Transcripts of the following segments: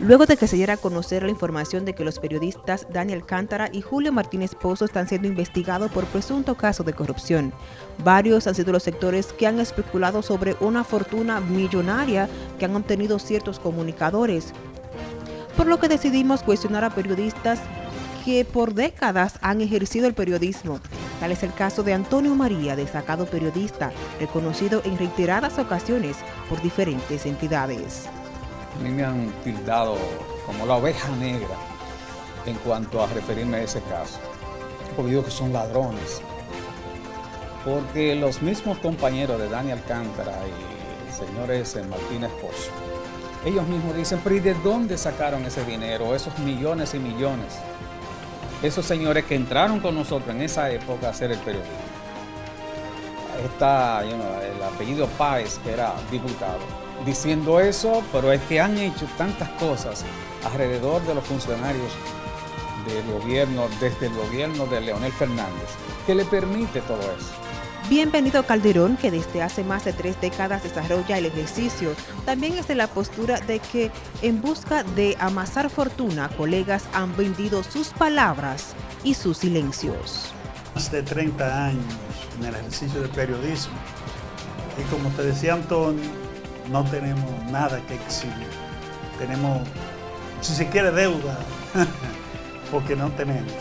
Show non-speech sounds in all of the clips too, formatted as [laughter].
luego de que se diera a conocer la información de que los periodistas Daniel Cántara y Julio Martínez Pozo están siendo investigados por presunto caso de corrupción. Varios han sido los sectores que han especulado sobre una fortuna millonaria que han obtenido ciertos comunicadores, por lo que decidimos cuestionar a periodistas que por décadas han ejercido el periodismo. Tal es el caso de Antonio María, destacado periodista, reconocido en reiteradas ocasiones por diferentes entidades. A mí me han tildado como la oveja negra en cuanto a referirme a ese caso, porque digo que son ladrones. Porque los mismos compañeros de Daniel Alcántara y el señor ese Martínez Pozo, ellos mismos dicen, pero ¿y de dónde sacaron ese dinero, esos millones y millones? Esos señores que entraron con nosotros en esa época a hacer el periodismo. Está el apellido Páez, que era diputado, diciendo eso, pero es que han hecho tantas cosas alrededor de los funcionarios del gobierno, desde el gobierno de Leonel Fernández, que le permite todo eso. Bienvenido Calderón, que desde hace más de tres décadas desarrolla el ejercicio, también es de la postura de que en busca de amasar fortuna, colegas han vendido sus palabras y sus silencios. Más de 30 años en el ejercicio del periodismo y como te decía Antonio, no tenemos nada que exhibir. Tenemos, si se quiere, deuda, [laughs] porque no tenemos.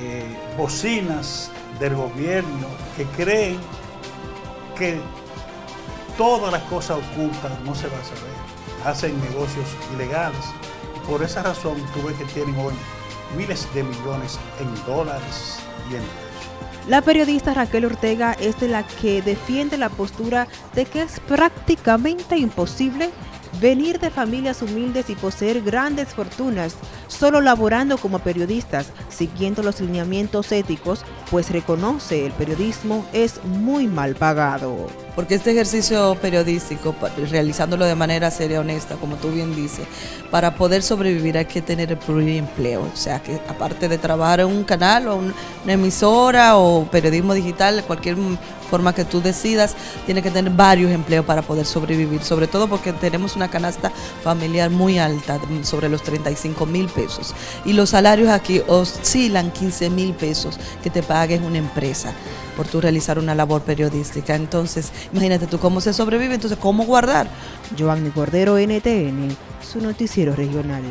Eh, bocinas del gobierno que creen que todas las cosas ocultas no se va a saber. Hacen negocios ilegales. Por esa razón tuve que tienen hoy miles de millones en dólares La periodista Raquel Ortega es de la que defiende la postura de que es prácticamente imposible venir de familias humildes y poseer grandes fortunas solo laborando como periodistas, siguiendo los lineamientos éticos, pues reconoce el periodismo es muy mal pagado. Porque este ejercicio periodístico, realizándolo de manera seria, honesta, como tú bien dices, para poder sobrevivir hay que tener el pluriempleo. O sea, que aparte de trabajar en un canal o una emisora o periodismo digital, cualquier forma que tú decidas, tiene que tener varios empleos para poder sobrevivir. Sobre todo porque tenemos una canasta familiar muy alta, sobre los 35 mil pesos. Y los salarios aquí oscilan 15 mil pesos que te pagues una empresa por tú realizar una labor periodística. Entonces, imagínate tú cómo se sobrevive, entonces cómo guardar. Giovanni Cordero, NTN, su noticiero regional.